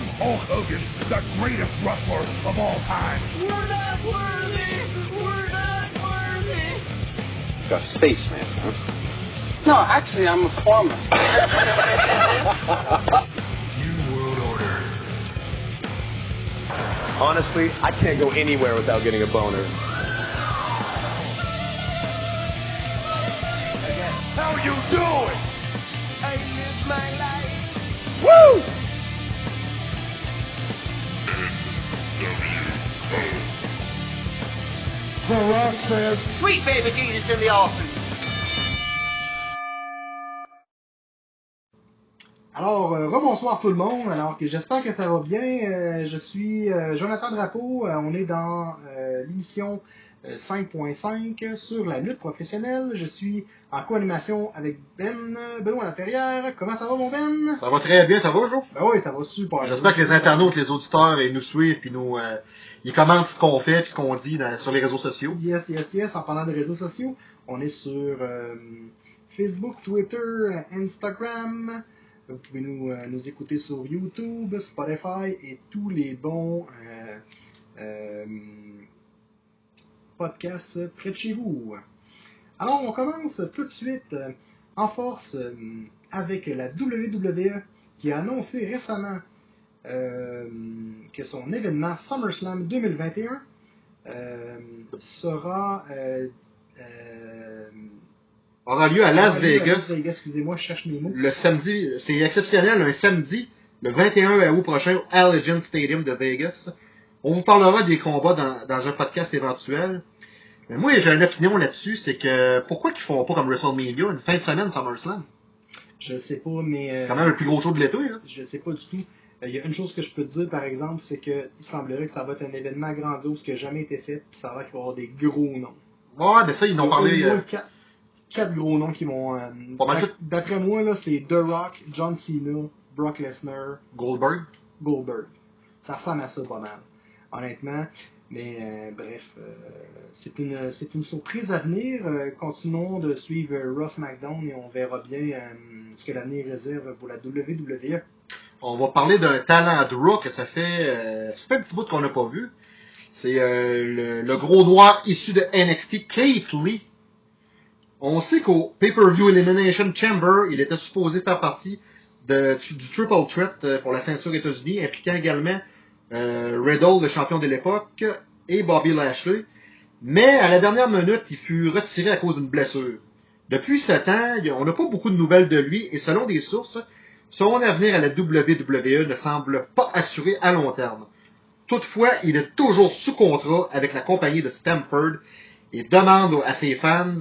I'm Hulk Hogan, the greatest wrestler of all time. We're not worthy. We're not worthy. A spaceman, huh? No, actually, I'm a farmer. New World Order. Honestly, I can't go anywhere without getting a boner. How you doing? The Rock says, Sweet baby Jesus in the office. Alors, euh, rebonsoir tout le monde. Alors, que j'espère que ça va bien. Euh, je suis euh, Jonathan Drapeau. Euh, on est dans euh, l'émission euh, 5.5 sur la lutte professionnelle. Je suis en co-animation avec Ben Benoît Laferrière. Comment ça va, mon Ben? Ça va très bien, ça va, Jo? Ben oui, ça va super. J'espère que les internautes, les auditeurs, ils nous suivent, puis nous, euh, ils commentent ce qu'on fait, puis ce qu'on dit sur les réseaux sociaux. Yes, yes, yes. En parlant des réseaux sociaux, on est sur euh, Facebook, Twitter, Instagram. Vous pouvez nous, euh, nous écouter sur YouTube, Spotify et tous les bons euh, podcasts près de chez vous. Alors, on commence tout de suite en force avec la WWE qui a annoncé récemment que son événement SummerSlam 2021 euh, sera euh, euh, Aura lieu à Las à Vegas Las Vegas, excusez-moi, je cherche mes mots. le samedi, c'est exceptionnel, un samedi, le 21 août prochain, au Allegiant Stadium de Vegas. On vous parlera des combats dans, dans un podcast éventuel. Mais moi, j'ai une opinion là-dessus, c'est que pourquoi qu'ils font pas comme WrestleMania, une fin de semaine SummerSlam? Je sais pas, mais euh, C'est quand même le plus gros show de l'été, hein? je sais pas du tout. Euh, Il y a une chose que je peux te dire, par exemple, c'est que il semblerait que ça va être un événement grandiose qui n'a jamais été fait, puis ça va qu'il va y avoir des gros noms. Ouais, ben ça, ils n'ont parlé... euh, quatre, quatre gros noms qui vont. euh, tout. D'après moi, là, c'est The Rock, John Cena, Brock Lesnar, Goldberg. Goldberg. Ça ressemble à ça pas mal, honnêtement. Mais euh, bref, euh, c'est une c'est une surprise à venir. Continuons de suivre Ross McDown et on verra bien ce que l'avenir réserve pour la WWE. On va parler d'un talent Raw que ça fait, euh, ça fait un petit bout qu'on n'a pas vu. C'est euh, le, le gros noir issu de NXT, Keith Lee. On sait qu'au Pay-Per-View Elimination Chamber, il était supposé faire partie du Triple Threat euh, pour la ceinture États-Unis, impliquant également euh, Riddle, le champion de l'époque, et Bobby Lashley. Mais à la dernière minute, il fut retiré à cause d'une blessure. Depuis ce temps, on n'a pas beaucoup de nouvelles de lui, et selon des sources, son avenir à la WWE ne semble pas assuré à long terme. Toutefois, il est toujours sous contrat avec la compagnie de Stamford et demande à ses fans,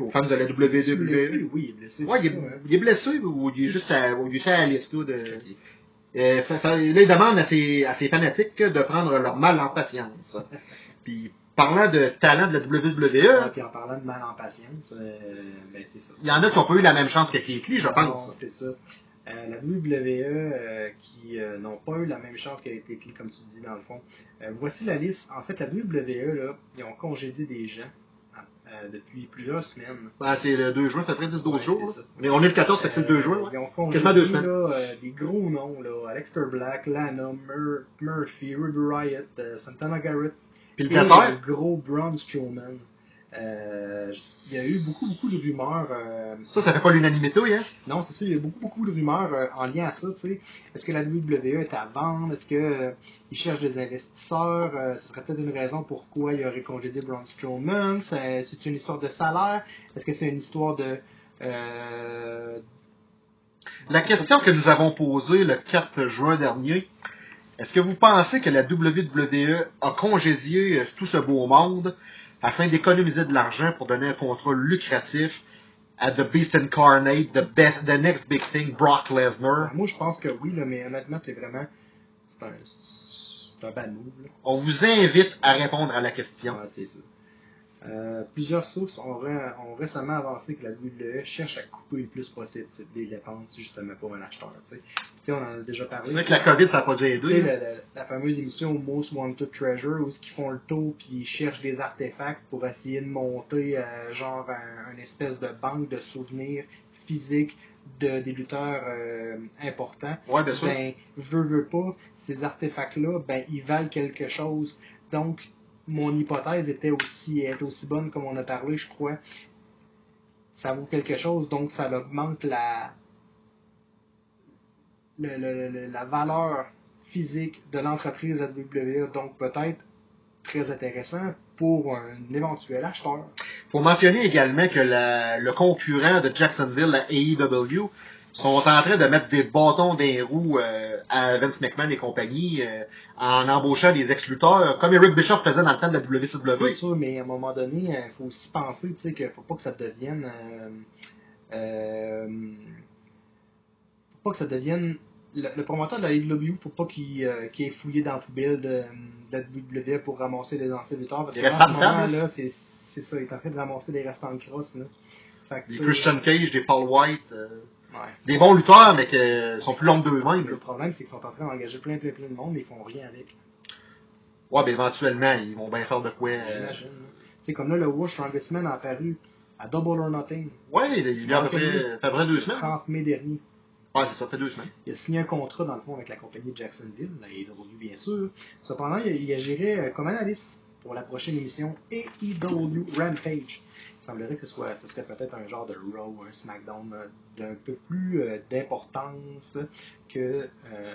aux fans de la Blessé, WWE, oui, il est blessé. Ouais, il, est, hein. il est blessé ou il est juste à, ou il est à la liste là, de. Euh, fa- fa- là, il demande à ses, à ses fanatiques de prendre leur mal en patience. Puis, parlant de talent de la Ouais, WWE, puis en parlant de mal en patience, euh, ben c'est ça. il y en a qui n'ont pas eu la même chance que Keith Lee, je pense. c'est ça. Euh, la WWE euh, qui euh, n'ont pas eu la même chance qu'elle a été écrite, comme tu dis dans le fond. Voici la liste. En fait, la WWE, là, ils ont congédié des gens euh, depuis plusieurs semaines. Ben, c'est le 2 juin, ça fait 10-12 Ouais, jours. ça. Mais on est le 14, fait que c'est le 2 juin. Ils ont congédié deux là, des gros noms, là, Aleister Black, Lana, Mur- Murphy, Ruby Riot, Santana Garrett, Puis le et le gros Braun Strowman. Euh, il y a eu beaucoup, beaucoup de rumeurs. euh, ça, ça fait pas l'unanimité, hein? non, c'est ça, il y a beaucoup, beaucoup de rumeurs euh, en lien à ça, tu sais. Est-ce que la WWE est à vendre? Est-ce que euh, ils cherchent des investisseurs? Euh, ce serait peut-être une raison pourquoi il aurait congédié Braun Strowman. C'est une histoire de salaire? Est-ce que c'est une histoire de... Euh, La question que nous avons posée le 4 juin dernier, est-ce que vous pensez que la WWE a congédié tout ce beau monde? Afin d'économiser de l'argent pour donner un contrat lucratif à The Beast Incarnate, the, best, the next big thing, Brock Lesnar? moi, je pense que oui, là, mais honnêtement, c'est vraiment... C'est un, c'est un bad move, là. On vous invite à répondre à la question. Ouais, c'est ça. Euh, plusieurs sources ont, ré- ont récemment avancé que la WWE cherche à couper le plus possible des dépenses justement pour un acheteur. Tu sais. Tu sais, on en a déjà parlé. C'est vrai que la COVID, ça n'a pas dû Tu sais, aider. la, la- la fameuse émission Most Wanted Treasure où ils font le tour puis ils cherchent des artefacts pour essayer de monter euh, genre un, une espèce de banque de souvenirs physique de, des lutteurs euh, importants, Ouais, bien sûr. ben, veux, veux pas, ces artefacts-là, ben, ils valent quelque chose. Donc, mon hypothèse était aussi, aussi bonne comme on a parlé, je crois. Ça vaut quelque chose, donc ça augmente la, le- le- la valeur physique de l'entreprise WWE, donc peut-être très intéressant pour un éventuel acheteur. Faut mentionner également que la- le concurrent de Jacksonville, la AEW, sont en train de mettre des bâtons des roues euh, à Vince McMahon et compagnie euh, en embauchant des ex-lutteurs, comme Eric Bischoff faisait dans le temps de la C'est WCW. sûr, mais à un moment donné, il faut aussi penser tu sais, qu'il faut pas que ça devienne. Euh, euh, faut pas que ça devienne. Le, le promoteur de la AEW, faut pas qu'il euh, qu'il ait fouillé dans le poubelle de, de la WWE pour ramasser les anciens lutteurs. Parce que ce là, c'est c'est ça, il est en train de ramasser les restants de crosse. Là. Fait que, sais, Christian Cage, des Paul White, euh, ouais. des bons lutteurs, mais qui sont plus longs d'eux-mêmes. Le problème, c'est qu'ils sont en train d'engager plein, plein, plein de monde, mais ils font rien avec. Ouais, ben éventuellement, ils vont bien faire de quoi. euh. C'est comme là, le War Strongest Man a apparu à Double or Nothing, Ouais, il y a à peu près, à deux le semaines. 30 mai dernier. Ouais, c'est ça, fait deux semaines. Il a signé un contrat, dans le fond, avec la compagnie de Jacksonville, la AEW, bien sûr. Cependant, il, a- il agirait euh, comme analyste pour la prochaine émission AEW Rampage. Il semblerait que ce, soit, ce serait peut-être un genre de Raw un SmackDown euh, d'un peu plus euh, d'importance que, euh,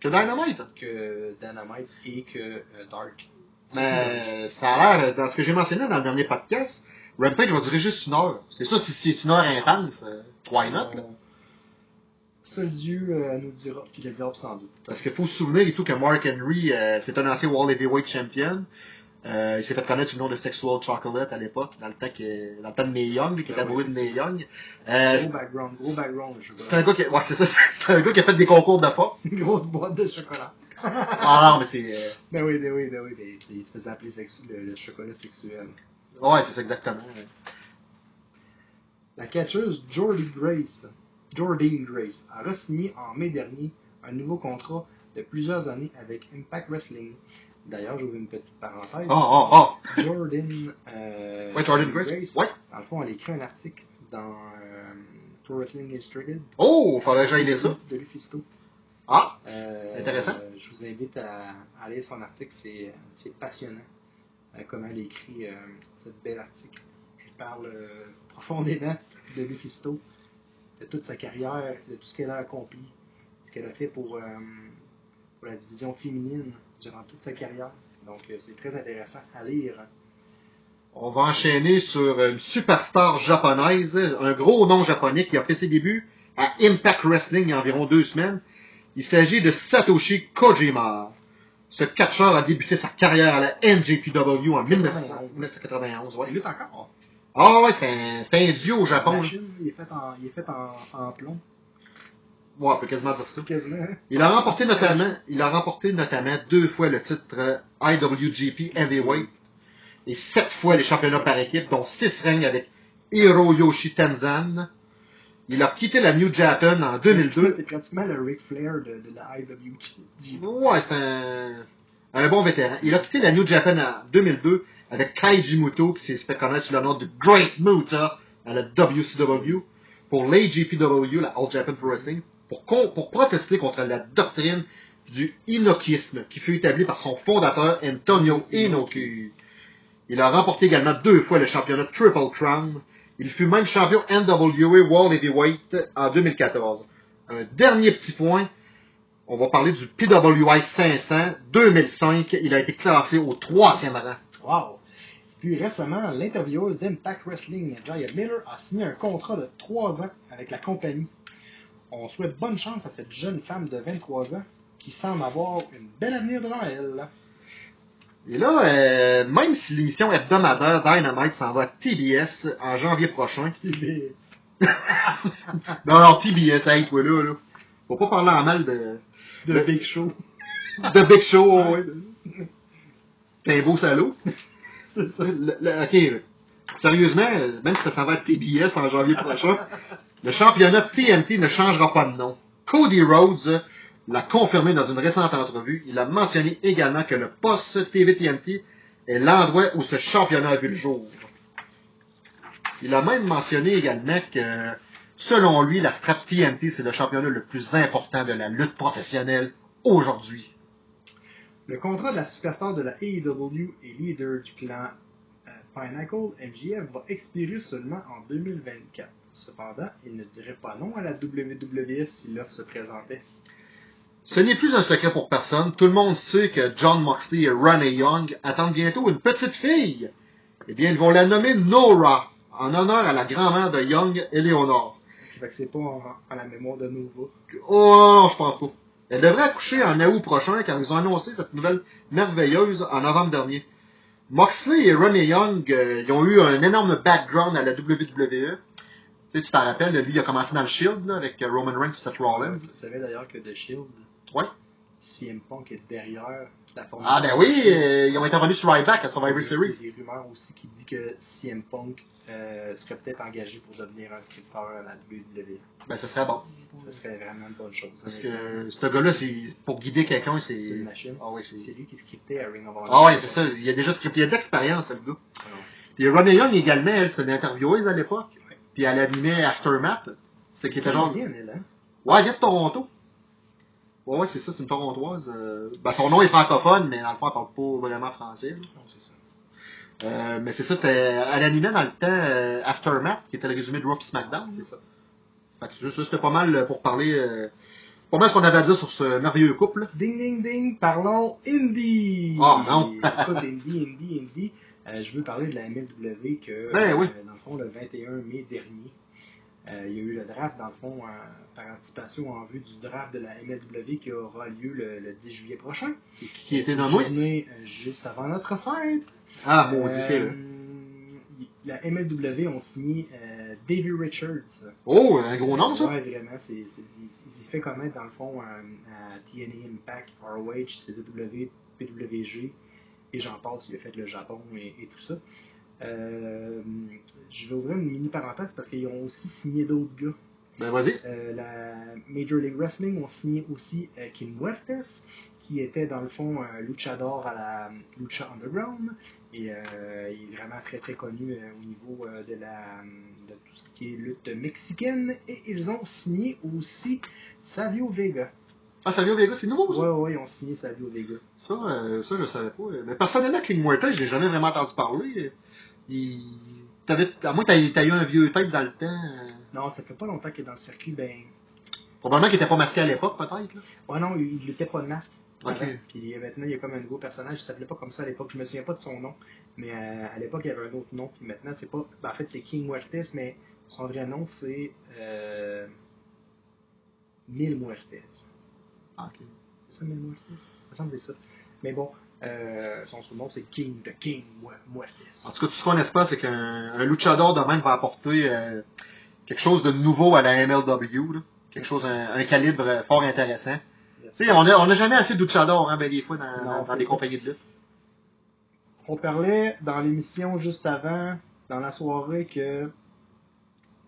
Que Dynamite. que Dynamite et que euh, Dark. Mais ça a l'air, dans ce que j'ai mentionné dans le dernier podcast, Rampage va durer juste une heure. C'est ça, si c'est une heure intense, why not, là? Seul Dieu euh, nous dira, puis le dira sans doute. Parce qu'il faut se souvenir et tout que Mark Henry, euh, c'est un ancien World Heavyweight Champion. Euh, il s'est fait connaître sous le nom de Sexual Chocolate à l'époque, dans le temps que, dans le temps de Mae Young, qui était Ah amoureux oui. de Mae Young. Euh, Gros background, gros background, je c'est un gars qui, ouais, c'est ça, c'est un gars qui a fait des concours de force. Une grosse boîte de chocolat. Ah non, mais c'est, euh, Ben oui, ben oui, ben oui, ben, il se faisait appeler sexu- le, le chocolat sexuel. ouais, c'est ça exactement. La catcheuse Jordy Grace, Jordine Grace, a re-signé en mai dernier un nouveau contrat de plusieurs années avec Impact Wrestling. D'ailleurs, j'ouvre une petite parenthèse. Oh, oh, oh. Jordan, euh, Ouais, Jordan Grace. Ouais. Dans le fond, elle écrit un article dans euh, Pro Wrestling Illustrated Oh, faudrait que j'aille lire ça. de Lufisto. Ah, Euh, Intéressant. euh, je vous invite à, à lire son article, c'est passionnant. comment elle écrit euh, ce bel article. Je parle profondément de Lufisto, de toute sa carrière, de tout ce qu'elle a accompli, ce qu'elle a fait pour, pour la division féminine durant toute sa carrière. Donc euh, c'est très intéressant à lire. On va enchaîner sur une superstar japonaise, un gros nom japonais qui a fait ses débuts à Impact Wrestling il y a environ deux semaines. Il s'agit de Satoshi Kojima. Ce catcheur a débuté sa carrière à la NJPW en 1900 1991. Il Ouais. lutte encore? Ah ouais, c'est un, c'est un dieu au Japon. Machine, il est fait en, il est fait en, en plomb, Ouais, on peut quasiment dire ça. quasiment. Il a remporté notamment, il a remporté notamment deux fois le titre euh, IWGP Heavyweight et sept fois les championnats par équipe, dont six règnes avec Hiroyoshi Tenzan. Il a quitté la New Japan en 2002. C'est pratiquement le Ric Flair de, de la IWG. Ouais, c'est un, un bon vétéran. Il a quitté la New Japan en 2002 avec Kaiji Muto, qui s'est fait connaître sous le nom de Great Muta à la WCW, pour l'AGPW, la All Japan Pro Wrestling, pour, protester contre la doctrine du inokisme qui fut établie par son fondateur Antonio Inoki. Il a remporté également deux fois le championnat Triple Crown. Il fut même champion NWA World Heavyweight en 2014. Un dernier petit point, on va parler du PWI 500 2005. Il a été classé au troisième rang. Wow! Puis récemment, l'intervieweuse d'Impact Wrestling, Jaya Miller, a signé un contrat de 3 ans avec la compagnie. On souhaite bonne chance à cette jeune femme de 23 ans qui semble avoir une belle avenir devant elle. Et là, euh, même si l'émission hebdomadaire Dynamite s'en va à TBS en janvier prochain. Mais- Non, non, TBS, hey, toi là, là. Faut pas parler en mal de, De Big Show. de Big Show, ouais. T'es un beau salaud. Le- le- ok, sérieusement, euh, même si ça s'en va à TBS en janvier prochain, le championnat TNT ne changera pas de nom. Cody Rhodes l'a confirmé dans une récente entrevue. Il a mentionné également que le poste TV TNT est l'endroit où ce championnat a vu le jour. Il a même mentionné également que, selon lui, la strap TNT, c'est le championnat le plus important de la lutte professionnelle aujourd'hui. Le contrat de la superstar de la AEW et leader du clan Pinnacle, MJF, va expirer seulement en 2024. Cependant, il ne dirait pas non à la WWE si l'offre se présentait. Ce n'est plus un secret pour personne. Tout le monde sait que John Moxley et Ronnie Young attendent bientôt une petite fille. Eh bien, ils vont la nommer Nora, en honneur à la grand-mère de Young, Eleonore. Fait que c'est pas en la mémoire de Nova. Oh non, je pense pas. Elle devrait accoucher en août prochain quand ils ont annoncé cette nouvelle merveilleuse en novembre dernier. Moxley et Ronnie Young, euh, ils ont eu un énorme background à la WWE. Tu sais, tu t'en rappelles, lui, il a commencé dans le Shield, là, avec euh, Roman Reigns et Seth Rollins. Vous savez d'ailleurs que The Shield, Ouais. CM Punk est derrière la formule. Ah ben oui, euh, ils ont intervenu sur Ryback à Survivor Il y a Series. des rumeurs aussi qui disent que CM Punk euh, serait peut-être engagé pour devenir un scripteur à la WWE. Ben, ce serait bon. Ce serait vraiment une bonne chose. Parce que ce gars-là, c'est pour guider quelqu'un, c'est une machine. Ah C'est lui qui scriptait à Ring of Honor. Ah ouais, c'est ça. Il a déjà scripté. Il a de l'expérience, le gars. Puis Ronnie Young également, elle, c'était une intervieweuse à l'époque. Puis elle animait Aftermath. C'est qui était genre... bien, elle, hein? Ouais, elle vient de Toronto. Ouais, ouais, c'est ça, c'est une Torontoise. euh, Ben, son nom est francophone, mais dans le fond, elle parle pas vraiment français. Non, c'est ça. Euh, mais c'est ça, c'était... Elle animait dans le temps euh, Aftermath, qui était le résumé de Raw SmackDown. C'est ça. Fait que ça, c'était pas mal euh, pour parler... euh, pas mal ce qu'on avait à dire sur ce merveilleux couple. Ding, ding, ding, parlons indie. Ah, non. Écoute, indie, indie, indie. Je veux parler de la MLW que, Ben oui. dans le fond, le 21 mai dernier, il y a eu le draft, dans le fond, par anticipation en vue du draft de la MLW qui aura lieu le, le 10 juillet prochain. Qui était nommé. Juste avant notre fête. Ah, mon Euh, la MLW ont signé euh, Davey Richards. Oh, un gros nom, ça. Ouais, vraiment. C'est, c'est- il, se fait connaître, dans le fond, à TNA Impact, ROH, CW, PWG, et j'en passe, il a fait le Japon et, et tout ça. Euh, je vais ouvrir une mini parenthèse parce qu'ils ont aussi signé d'autres gars. Ben, vas-y. Euh, la Major League Wrestling ont signé aussi euh, King Muertes, qui était dans le fond un luchador à la Lucha Underground. Et euh, il est vraiment très très connu euh, au niveau euh, de, la, de tout ce qui est lutte mexicaine. Et ils ont signé aussi Savio Vega. Ah, Savio Vega, c'est nouveau, ça? Ouais, ouais, ils ont signé Savio Vega. Ça, euh, ça, je savais pas. Mais personnellement, King Muerta, je l'ai jamais vraiment entendu parler. Il... T'avais... À moins que t'aies eu un vieux tête dans le temps. Non, ça fait pas longtemps qu'il est dans le circuit. Ben, Probablement qu'il était pas masqué à l'époque, peut-être. là. ouais, non, il n'était pas masque. Puis maintenant, il y a comme un nouveau personnage, il s'appelait pas comme ça à l'époque, je me souviens pas de son nom, mais euh, à l'époque, il y avait un autre nom, puis maintenant, c'est pas. ben, en fait, c'est King Muertes, mais son vrai nom, c'est. Euh, Mil Muertes. Ah, ok. C'est ça, Mil Muertes? Ça me semble que c'est ça. Mais bon, euh, son surnom, c'est King de King Mu- Muertes. En tout cas, tout ce qu'on espère, c'est qu'un un luchador de même va apporter euh, quelque chose de nouveau à la MLW. Là. Quelque chose, un, un calibre fort intéressant. Tu sais, on a, on a jamais assez de luchadors, hein, ben, des fois, dans, Non, dans, des ça. compagnies de lutte. On parlait dans l'émission juste avant, dans la soirée, que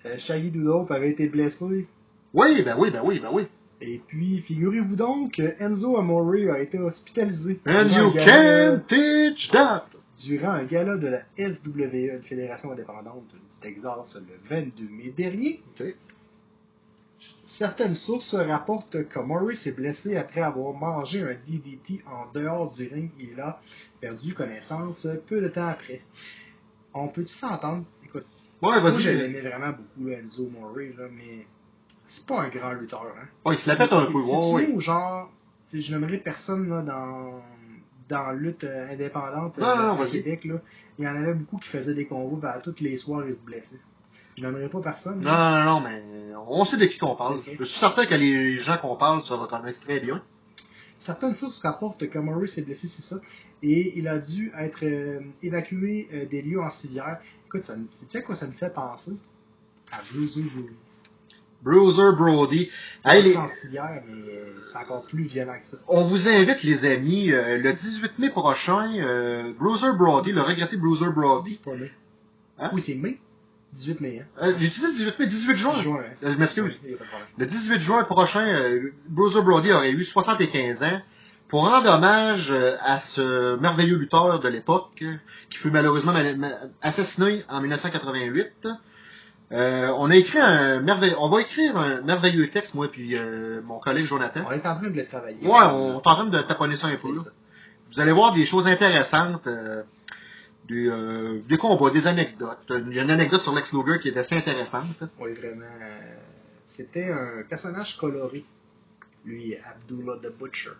euh, Shaggy Doodle avait été blessé Oui, ben oui, ben oui, ben oui. Et puis, figurez-vous donc que Enzo Amore a été hospitalisé And you can teach that! Durant un gala de la SWE, une fédération indépendante du Texas, le 22 mai dernier. Certaines sources rapportent que Murray s'est blessé après avoir mangé un DDT en dehors du ring. Il a perdu connaissance peu de temps après. On peut-tu s'entendre? Écoute, Ouais, moi je l'aimais vraiment beaucoup, là, Enzo Murray, là, mais c'est pas un grand lutteur. Hein? Ouais, il se la pète un peu, ouais, C'est ouais. ou genre, n'aimerais personne là, dans, dans la lutte euh, indépendante euh, à vas-y. Québec. Là. Il y en avait beaucoup qui faisaient des combos, ben, tous les soirs ils se blessaient. Je n'aimerais pas personne. Non, non, non, mais on sait de qui qu'on parle. Je suis certain que les gens qu'on parle se reconnaissent très bien. Certaines sources rapportent que Murray s'est blessé, c'est ça, et il a dû être euh, évacué euh, des lieux en civière. Écoute, ça, me- sais-tu à quoi ça me fait penser? À Bruiser Brody. Bruiser Brody. Hey, les- en civière, mais c'est encore plus violent que ça. On vous invite, les amis, euh, le 18 mai prochain, euh, Bruiser Brody, le regretté Bruiser Brody. Pas mai. Hein? Oui, c'est mai. 18 mai, hein? Euh, J'ai dit 18 mai, 18 juin. Juin, hein? Euh, je m'excuse. Le 18 juin prochain, euh, Bruiser Brody aurait eu 75 ans. pour rendre hommage à ce merveilleux lutteur de l'époque, qui fut malheureusement mal- ma- assassiné en 1988, euh, on a écrit un merveilleux, on va écrire un merveilleux texte, moi puis euh, mon collègue Jonathan. On est en train de le travailler. Ouais, on est en train de taponner ça un peu. là. Vous allez voir des choses intéressantes, euh, des, euh, des combats, des anecdotes. Il y a une anecdote sur Lex Luger qui est assez intéressante. Oui, vraiment. euh, C'était un personnage coloré, lui, Abdullah the Butcher.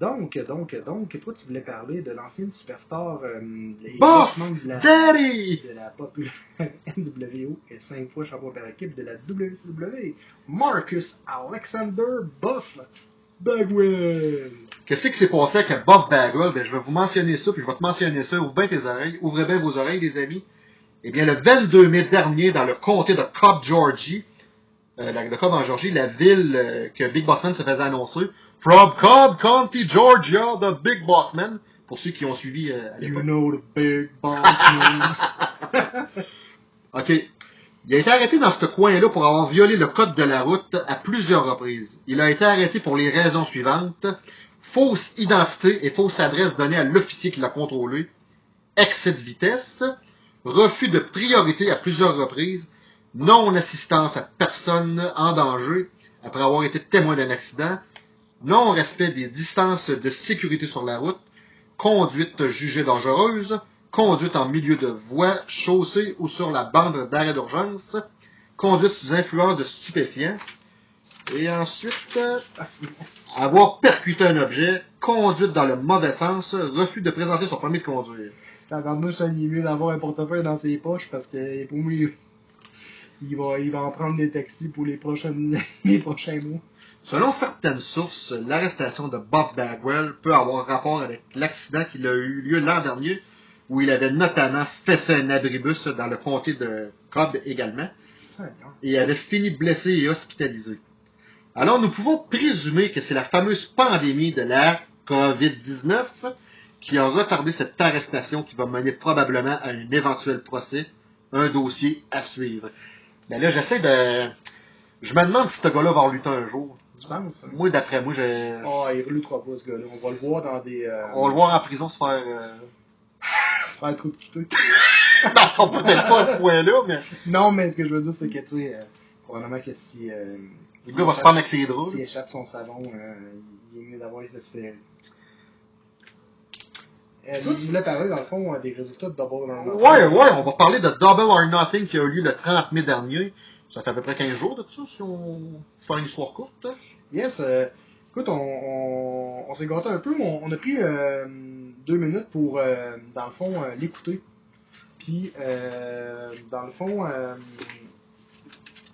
Donc, donc, donc, toi, tu voulais parler de l'ancienne superstar euh, de la, Daddy! de la populaire NWO et cinq fois champion par équipe de la WCW, Marcus Alexander Buff Bagwell. Qu'est-ce qui s'est passé avec Bob Bagwell? Ben, je vais vous mentionner ça, puis je vais te mentionner ça. Ouvre bien tes oreilles. Ouvrez bien vos oreilles, les amis. Eh bien, le 22 mai dernier, dans le comté de Cobb, Georgie, euh, la- de Cobb en Georgie, la ville euh, que Big Bossman se faisait annoncer, From Cobb County, Georgia, the Big Bossman, pour ceux qui ont suivi euh, à You know the big boss man. OK. Il a été arrêté dans ce coin-là pour avoir violé le code de la route à plusieurs reprises. Il a été arrêté pour les raisons suivantes. Fausse identité et fausse adresse donnée à l'officier qui l'a contrôlé. Excès de vitesse. Refus de priorité à plusieurs reprises. Non-assistance à personne en danger après avoir été témoin d'un accident. Non-respect des distances de sécurité sur la route. Conduite jugée dangereuse conduite en milieu de voie, chaussée ou sur la bande d'arrêt d'urgence, conduite sous influence de stupéfiants, et ensuite, euh, avoir percuté un objet, conduite dans le mauvais sens, refus de présenter son permis de conduire. Tabarnouche, ça, il est mieux d'avoir un portefeuille dans ses poches parce que pour moi, il va, il va en prendre des taxis pour les prochaines, les prochains mois. Selon certaines sources, l'arrestation de Bob Bagwell peut avoir rapport avec l'accident qui a eu lieu l'an dernier, où il avait notamment fessé un abribus dans le comté de Cobb également. et avait fini blessé et hospitalisé. Alors nous pouvons présumer que c'est la fameuse pandémie de la COVID-19 qui a retardé cette arrestation qui va mener probablement à un éventuel procès, un dossier à suivre. Mais là, j'essaie de... Je me demande si ce gars-là va en lutter un jour. Penses? hein? Moi, d'après moi, je... Oh, il reluttera pas, ce gars-là. On va le voir dans des. Euh, on va le voir en prison se faire... euh, se faire trop de quitter. non, peut-être pas à ce point-là, mais... Non, mais ce que je veux dire, c'est que, tu sais, euh, probablement que si. Euh, Le gars va se prendre avec ses draps. S'il échappe son salon, euh, il est mieux d'avoir été fait. Euh, tu voulais parler, dans le fond, euh, des résultats de Double or Nothing. Ouais, ouais, on va parler de Double or Nothing qui a eu lieu le 30 mai dernier. Ça fait à peu près 15 jours de ça, si on fait une histoire courte. hein. Yes, euh, écoute, on, s'est gâté un peu, mais on, a pris euh, deux minutes pour, euh, dans le fond, euh, l'écouter. Puis, dans le fond,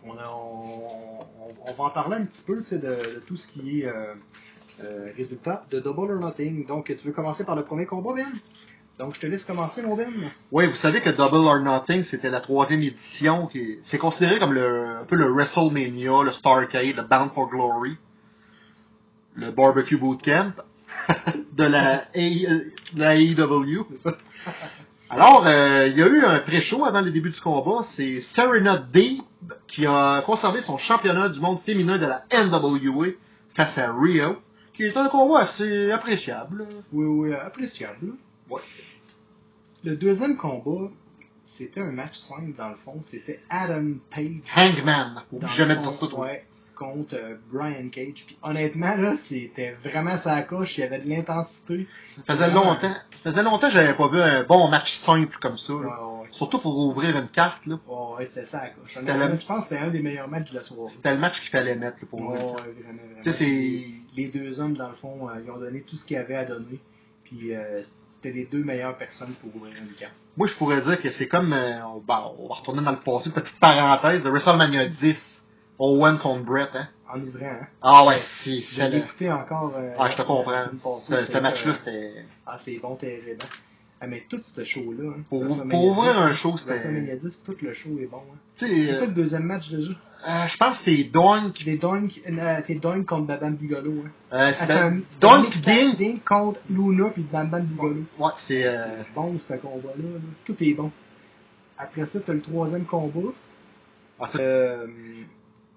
on, va en parler un petit peu de, de tout ce qui est résultat de Double or Nothing. Donc, tu veux commencer par le premier combat, Ben? Donc, je te laisse commencer, mon Ben. Oui, vous savez que Double or Nothing, c'était la troisième édition. qui C'est considéré comme le, un peu le WrestleMania, le Starcade, le Bound for Glory, le Barbecue Bootcamp de la, AEW. Alors, euh, il y a eu un pré-show avant le début du combat. C'est Serena Deeb qui a conservé son championnat du monde féminin de la NWA face à Rio, qui est un combat assez appréciable. Oui, oui, appréciable. Ouais. Le deuxième combat, c'était un match simple dans le fond. C'était Adam Page. Hangman. dans Oublie le jamais dire ça, toi. ouais, contre euh, Brian Cage. Puis honnêtement, là, c'était vraiment sa coche. Il y avait de l'intensité. Ça faisait longtemps, ça faisait longtemps que j'avais pas vu un bon match simple comme ça. Ouais, là. ouais, Surtout pour ouvrir une carte, là. ouais, ouais, c'était ça la coche. Le- Je pense que c'était un des meilleurs matchs de la soirée. C'était le match qu'il fallait mettre là, pour Ouais, ouvrir. ouais, vraiment, vraiment. Tu sais, c'est... Les deux hommes, dans le fond, euh, ils ont donné tout ce qu'ils avaient à donner. Puis euh, c'était les deux meilleures personnes pour ouvrir une carte. Moi, je pourrais dire que c'est comme... euh, on, bah, on va retourner dans le passé, petite parenthèse, de WrestleMania 10, Owen contre Brett, hein. En ouvrant, hein. Ah ouais, si, l'ai le- écouté encore. euh, Ah, je te comprends. Ce, match-là, euh, c'était... Ah, c'est bon, t'es aidant. Ah, mais tout ce show-là. Hein, Pour, pour ouvrir 10, un show, c'était... WrestleMania 10, tout le show est bon. Hein. C'est quoi euh, le deuxième match déjà? euh, je pense que c'est Doink... C'est Doink, euh, Doink contre Bam Bigolo. Hein. Euh, c'est Attends, Doink Ding... Ding contre Luna puis Bam Bam Bigolo. Ouais, c'est... Bon ce combat-là. là. Tout est bon. Après ça, t'as le troisième combat. ah, ça- Euh,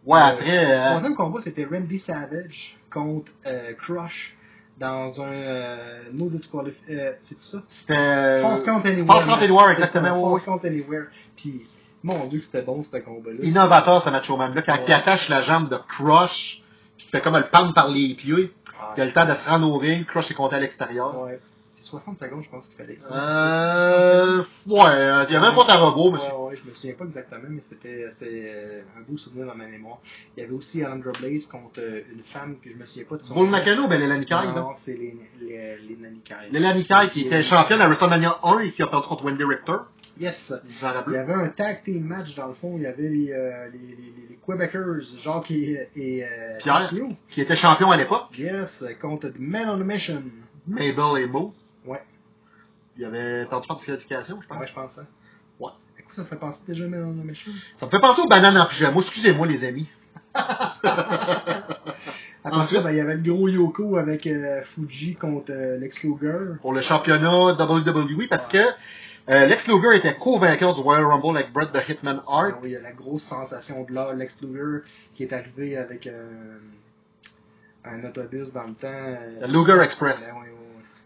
Ouais, après, Le troisième combat, c'était Randy Savage contre Crush dans un euh, no. Euh, c'est ça? c'était... False Count Anywhere. False Count Anywhere, exactement, False Count Anywhere. Puis, mon dieu, c'était bon, ce combat-là. Innovateur, ce macho man-là. Quand Ouais. il attache la jambe de Crush, qui fait comme le pendre par les pieds, Ah, il a le temps de se ring, Crush est compté à l'extérieur. ouais. C'est 60 secondes, je pense qu'il fallait. Euh, ouais, euh, il y avait un compte à robot, mais Ouais, ouais, je me souviens pas exactement, mais c'était c'était, euh, un beau souvenir dans ma mémoire. Il y avait aussi Alundra Blaze contre euh, une femme que je me souviens pas de son Bull nom. Nakano, ben, Léla Nikai, là. Non, c'est les, les, les Nanikai. Léla Nikai, qui était championne à WrestleMania 1 et qui a perdu contre Wendy Richter. Yes. Il y avait un tag team match dans le fond. Il y avait les, euh, les, les, les Quebecers, Jacques et, et euh, Pierre. Qui était champion à l'époque. Yes, contre The Man on a Mission. Mabel et Mo. Ouais. Il y avait perdu par disqualification, je pense? Ouais, je pense ça. Ouais. Ça me fait penser déjà on a Mission. Ça me fait penser aux bananes en pyjama. Excusez-moi, les amis. Ensuite? ben, il y avait le gros Yoko avec euh, Fuji contre euh, Lex Luger. Pour le championnat WWE, parce que euh, Lex Luger était co-vainqueur du Royal Rumble avec Bret the Hitman Hart. oui, il y a la grosse sensation de là, Lex Luger, qui est arrivé avec un autobus dans le temps. Le Luger Express. Ben, oui.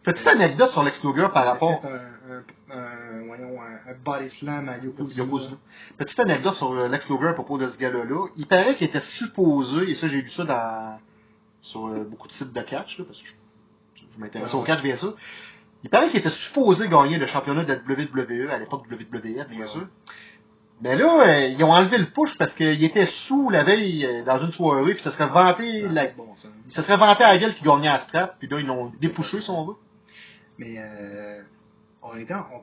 Petite anecdote sur Lex Luger par rapport un, un, un, voyons, un, un body slam à Yokozuna. Yokozuna. Petite anecdote sur Lex Luger à propos de ce gars-là. Il paraît qu'il était supposé, et ça j'ai lu ça dans, sur euh, beaucoup de sites de catch, là, parce que je, je m'intéresse Ouais, au catch bien sûr. Il paraît qu'il était supposé gagner le championnat de la WWE à l'époque WWF, bien Ouais, sûr. Mais là, euh, ils ont enlevé le push parce qu'il était sous la veille euh, dans une soirée, puis ça serait vanté, Ah, la, bon, ça. serait vanté à la gueule qu'il gagnait à strap, puis là ils l'ont dépouché si on veut. Mais euh, on était en, on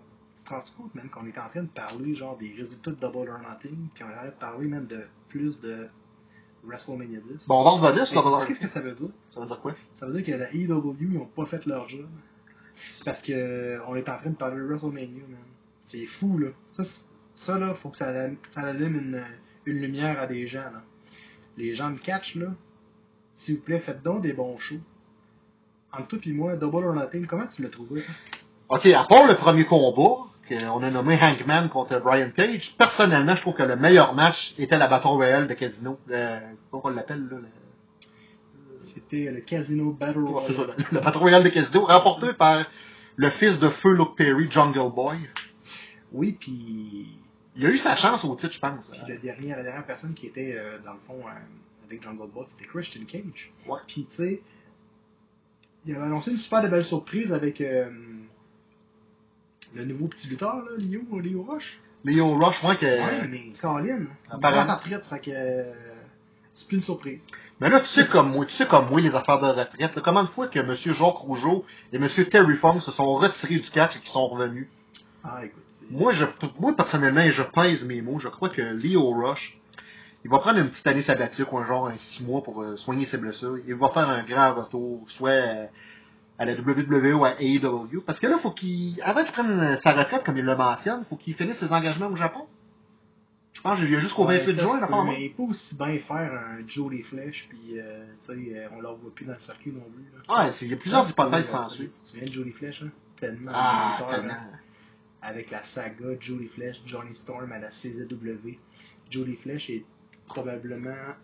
se rend compte même qu'on était en train de parler genre des résultats de Double or Nothing, puis on avait parlé même de plus de WrestleMania 10. Bon, on va revenir sur leur- Qu'est-ce que ça veut dire? Ça veut dire quoi? Ça veut dire que la EW, ils n'ont pas fait leur job. Parce que on est en train de parler de WrestleMania, man. C'est fou, là. Ça, ça là, faut que ça, allume- ça allume une, une lumière à des gens, là. Les gens de catch, là, s'il vous plaît, faites donc des bons shows. Entre toi et moi, Double or Nothing, comment tu l'as trouvé? Ok, à part le premier combat, qu'on a nommé Hangman contre Brian Cage, personnellement, je trouve que le meilleur match était la bâton royale de Casino. Le, comment on l'appelle, là? Le, C'était le Casino Battle ça, Royale. le bâton royal de Casino, remporté par le fils de Feu Luke Perry, Jungle Boy. Oui, puis Il a eu sa chance au titre, je pense. Puis la dernière personne qui était, euh, dans le fond, euh, avec Jungle Boy, c'était Christian Cage. Ouais. Puis, tu sais, il avait annoncé une super belle surprise avec euh, le nouveau petit lutteur, là, Leo, Leo Rush. Leo Rush, moi, que... ouais, mais Colin, apparemment. retraite, fait que euh, c'est plus une surprise. Mais là, tu sais comme moi, tu sais comme moi, les affaires de retraite, là, comment de fois que M. Jacques Rougeau et M. Terry Funk se sont retirés du catch et qu'ils sont revenus? Ah, écoute, Moi, je, moi, personnellement, je pèse mes mots, je crois que Leo Rush, il va prendre une petite année sabbatique ou un genre un six mois pour euh, soigner ses blessures. Il va faire un grand retour, soit euh, à la WWE ou à AEW. Parce que là, faut qu'il, avant qu'il prenne sa retraite, comme il le mentionne, faut qu'il finisse ses engagements au Japon. Je pense qu'il y a jusqu'au Ouais, 28 ça juin, pas Mais il peut aussi bien faire un Jolly Flash, puis, euh, tu sais, euh, on ne voit plus dans le circuit non plus. Là. Ouais, il y a plusieurs hypothèses Tu sans te suite. souviens de Jolly Flash, hein? Tellement. Ah, tellement. hein? avec la saga Jolly Flash, Johnny Storm à la CZW. Jolly Flash est probablement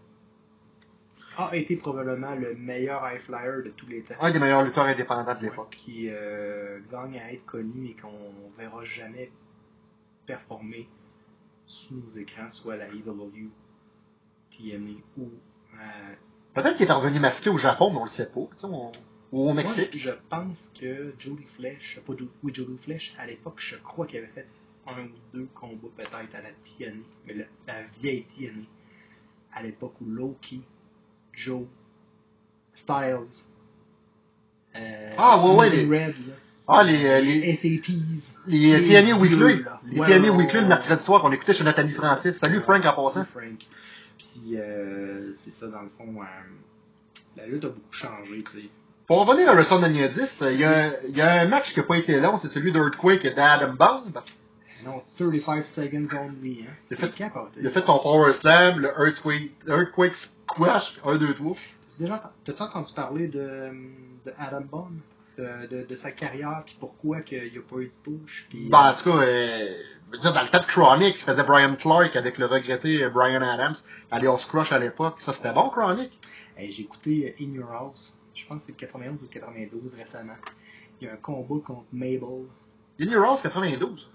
a été probablement le meilleur high flyer de tous les temps. Un des meilleurs lutteurs indépendants de l'époque. Qui euh, gagne à être connu et qu'on verra jamais performer sous nos écrans, soit à la EW, TNA ou à Peut-être qu'il est revenu masqué au Japon, mais on le sait pas. tu sais, on- Ou au Mexique. Moi, je pense que Jolly Flash, pas Jo- oui, Flash, à l'époque, je crois qu'il avait fait un ou deux combats peut-être à la TNA, mais la, la vieille TNA, à l'époque où Loki, Joe, Styles, euh, Ah, ouais, ouais, les- Red, là, Ah, les, euh, les, SAPs, les les TNA Weekly. là. Les Ouais, TNA ouais, Weekly le mercredi soir qu'on écoutait chez notre ami Francis. Salut Frank en passant. Frank. Puis, euh, c'est ça, dans le fond, euh, la lutte a beaucoup changé, tu sais. Pour revenir à WrestleMania 10, euh, il y, a, un- il y a un match qui n'a pas été long, c'est celui d'Earthquake et d'Adam Bomb. Non, 35 seconds only, hein. Il a fait- C'est Il a fait son Power Slam, le Earthquake, Earthquake Squash, 1, 2, 3. T'as déjà t'as-tu entendu parler de, de Adam Bond? de, de, de sa carrière, puis pourquoi qu'il n'y a pas eu de push. Puis, Ben, en tout cas, euh, dire, dans le temps de Chronic, il faisait Brian Clark avec le regretté Brian Adams, Alias Crush à l'époque. Ça, c'était bon, Chronic. Hey, J'ai écouté euh, In Your House, je pense que c'était 91 ou 92 récemment. Il y a un combat contre Mabel. In Your House, 92.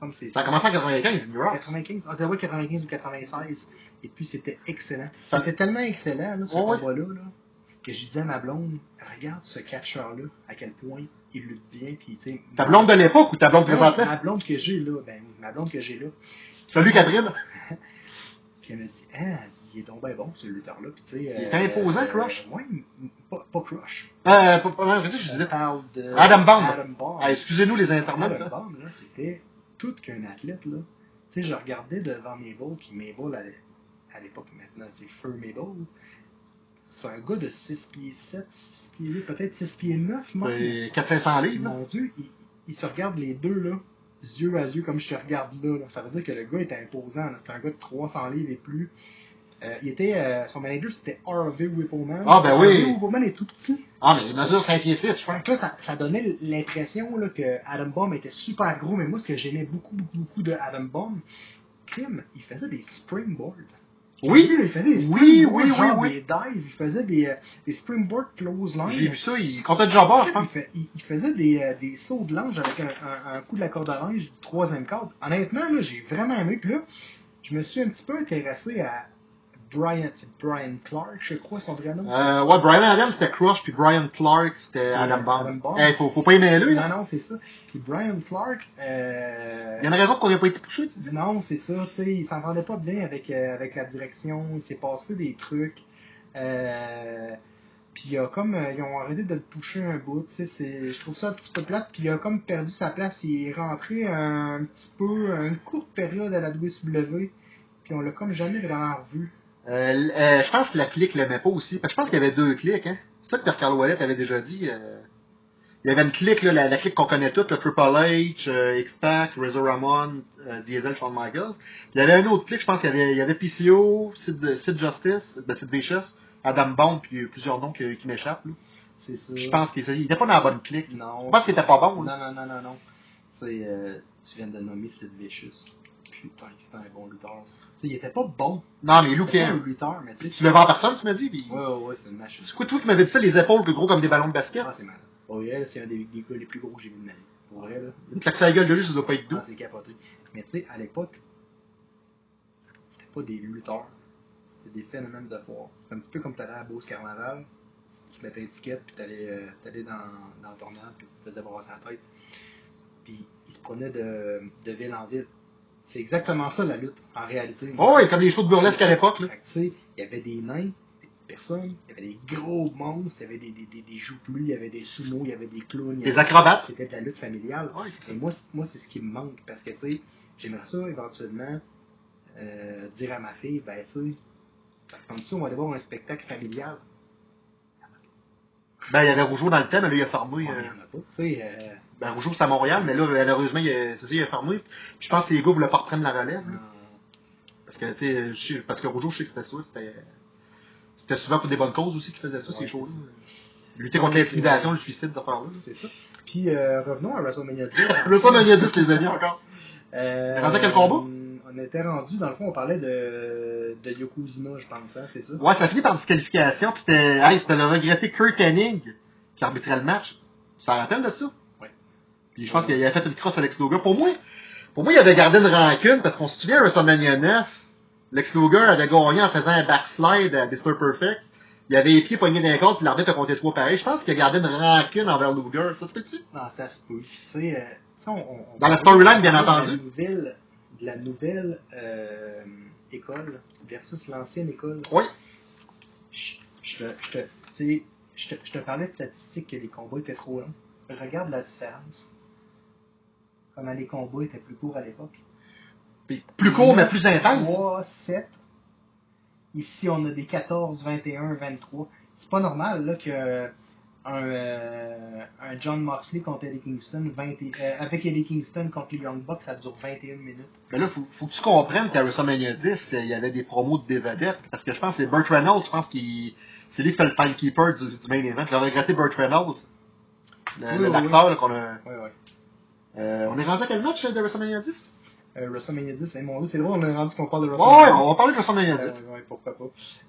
Ça semble que c'est Ça a commencé en 95, In Your House. 95, ah, ouais, 95 ou 96. Et puis c'était excellent. Ça- C'était tellement excellent, là, ce Ouais, combat-là, là, que je disais à ma blonde, regarde ce catcheur-là, à quel point il lutte bien, puis. Ta blonde de l'époque ou ta blonde Non, présentement? Ma blonde que j'ai là, ben, ma blonde que j'ai là. Salut, Catherine. Puis elle me dit, ah, il est donc bien bon, ce lutteur-là. Puis tu sais. Il est imposant, Crush. Oui, pas, pas Crush. Euh, pas, je disais. de Adam Bomb. Adam Bomb. Ah, excusez-nous les internautes. Adam. Bomb, là, c'était tout qu'un athlète, là. Tu sais, je regardais devant Mabel, puis Mabel, à à l'époque, maintenant, c'est Feu Mabel. C'est un gars de 6 pieds 7, 6 pieds 8, peut-être 6 pieds 9, moi. C'est 400 livres. là. Mon Dieu, il, il se regarde les deux, là, yeux à yeux, comme je te regarde là. là. Ça veut dire que le gars était imposant. là. C'est un gars de 300 livres et plus. Euh, il était, euh, son manager, c'était Harvey Whippleman. Ah, ben oui. Harvey Whippleman est tout petit. Ah, mais il mesure 5 pieds 6, je que là, ça, ça donnait l'impression là, que Adam Bomb était super gros, mais moi, ce que j'aimais beaucoup, beaucoup, beaucoup de Adam Bomb, Kim, il faisait des springboards. Oui, il faisait des oui, springboards, oui, oui, genre oui. des dives, il faisait des, euh, des springboard close line. J'ai vu ça, il comptait de jambard, je pense. il- il faisait des, euh, des sauts de linge avec un, un- un coup de la corde à linge du troisième cadre. Honnêtement, là, j'ai vraiment aimé. Puis là, je me suis un petit peu intéressé à Brian, Brian Clark, je crois, son vrai nom? Euh, ouais, Brian Adams c'était Crush, puis Brian Clark c'était Adam Adam Bomb. Eh, faut, faut pas aimer lui, non, non, c'est ça. Puis Brian Clark, euh, Il y a une raison qu'on n'a pas été touché, tu dis? Non, c'est ça, tu sais, il s'entendait pas bien avec, euh, avec la direction, il s'est passé des trucs. Euh, puis il a comme, euh, ils ont arrêté de le toucher un bout, tu sais, c'est- je trouve ça un petit peu plate, puis il a comme perdu sa place, il est rentré un petit peu, une courte période à la WCW, puis on l'a comme jamais vraiment revu. Euh, euh, je pense que la clique l'aimait pas aussi. Parce que je pense qu'il y avait deux clics, hein. C'est ça que Carl Wallet avait déjà dit. euh. Il y avait une clique, là, la, la clique qu'on connaît toutes, le Triple H, X-Pac, Razor Ramon, Diesel, Shawn Michaels. Puis il y avait un autre clique, je pense qu'il y avait, il y avait PCO, Sid, Sid Justice, ben, Sid Vicious, Adam Bomb, puis plusieurs noms qui, qui m'échappent. là. C'est ça. Je pense qu'il il était pas dans la bonne clique. Non. Je pense qu'il était pas bon. là. Non, non, non, non, non. Euh, tu viens de nommer Sid Vicious. Putain, c'était un bon lutteur. il était pas bon. Non, mais Lou était pas un lutteur, mais tu le en personne, tu m'as dit? Puis... Ouais, ouais, ouais, c'est une machine. C'est quoi, toi qui m'avais dit ça, les épaules plus gros comme des ballons de basket? Ah, c'est malade. Vrai, là, c'est un des, des gars les plus gros que j'ai vu de ma vie. Pour vrai, là. Une claque sa gueule de lui, ça doit pas être doux. Ah, c'est capoté. Mais tu sais, à l'époque, c'était pas des lutteurs. C'était des phénomènes de foire. C'est un petit peu comme t'allais à Beauce Carnaval. Tu mettais étiquette, puis t'allais, euh, t'allais dans, dans le tornade, puis tu te faisais brasser la tête. Puis ils se prenaient de, de ville en ville. C'est exactement ça la lutte, en réalité. Oh, ouais, comme les shows de burlesque à l'époque, il y avait des nains, des personnes, il y avait des gros monstres, il y avait des, des, des, des jouplus, il y avait des sumo, il y avait des clowns. Des acrobates. C'était de la lutte familiale. Ouais, c'est ça. Et moi, moi c'est ce qui me manque, parce que, tu sais, j'aimerais ça, éventuellement, euh, dire à ma fille, ben, tu sais, comme ça, on va aller voir un spectacle familial. Ben, il y avait Rougeau dans le thème, mais il a fermé. Ouais, euh, il y en a pas, tu sais, euh, Ben, Rougeau, c'est à Montréal, mais là, malheureusement, il a, c'est ça, il a fermé. Je pense que les gars voulaient pas reprendre la relève, là. Parce que, tu sais, parce que Rougeau, je sais que c'était ça, c'était, c'était souvent pour des bonnes causes aussi qu'ils faisaient ça, ces choses-là. Lutter contre l'intimidation, le suicide, ces affaires-là. c'est ça. Puis, euh, revenons à WrestleMania 10. Le pas Mania 10, les amis, encore. Euh, On rendu à quel combat? On était rendu, dans le fond, on parlait de, de Yokozuna, je pense, hein, c'est ça? Ouais, ça finit par disqualification, puis c'était, hey, le regretté Kurt Hennig qui arbitrait le match. Tu t'en rappelles de ça? Puis je pense qu'il a fait une crosse à Lex Luger. Pour moi, pour moi, il avait gardé une rancune, parce qu'on se souvient à WrestleMania 9, Lex Luger avait gagné en faisant un backslide à Mr. Perfect. Il avait les pieds poignés d'un compte, puis l'arbitre a compté trois pareil. Je pense qu'il a gardé une rancune envers Luger. Ça se peut-tu? Non, ça se peut. Tu sais, euh, on, Dans la storyline, bien entendu. De la nouvelle, de la nouvelle euh, école versus l'ancienne école. Oui. Je, je te parlais de statistiques que les combats étaient trop longs. Regarde la différence. Comment les combats étaient plus courts à l'époque. Plus court, mais plus intense. 3, 7. Ici, on a des 14, 21, 23. C'est pas normal là, que un, euh, un John Moxley contre Eddie Kingston, 20 et- euh, avec Eddie Kingston contre les Young Bucks, ça dure 21 minutes. Mais là, faut, faut que tu comprennes qu'à WrestleMania 10, euh, il y avait des promos de des vedettes. Parce que je pense que c'est Burt Reynolds, je pense qu'il c'est lui qui fait le timekeeper du, du main event. Le regretté Burt Reynolds. Oui, oui, L'acteur là, qu'on a. Ouais, ouais. Euh, on est rendu à quel match euh, de WrestleMania 10? Euh, WrestleMania 10, hein, mon Dieu, c'est drôle, on est rendu qu'on parle de Ouais, WrestleMania. on va parler de WrestleMania 10. Euh, ouais, pourquoi pas.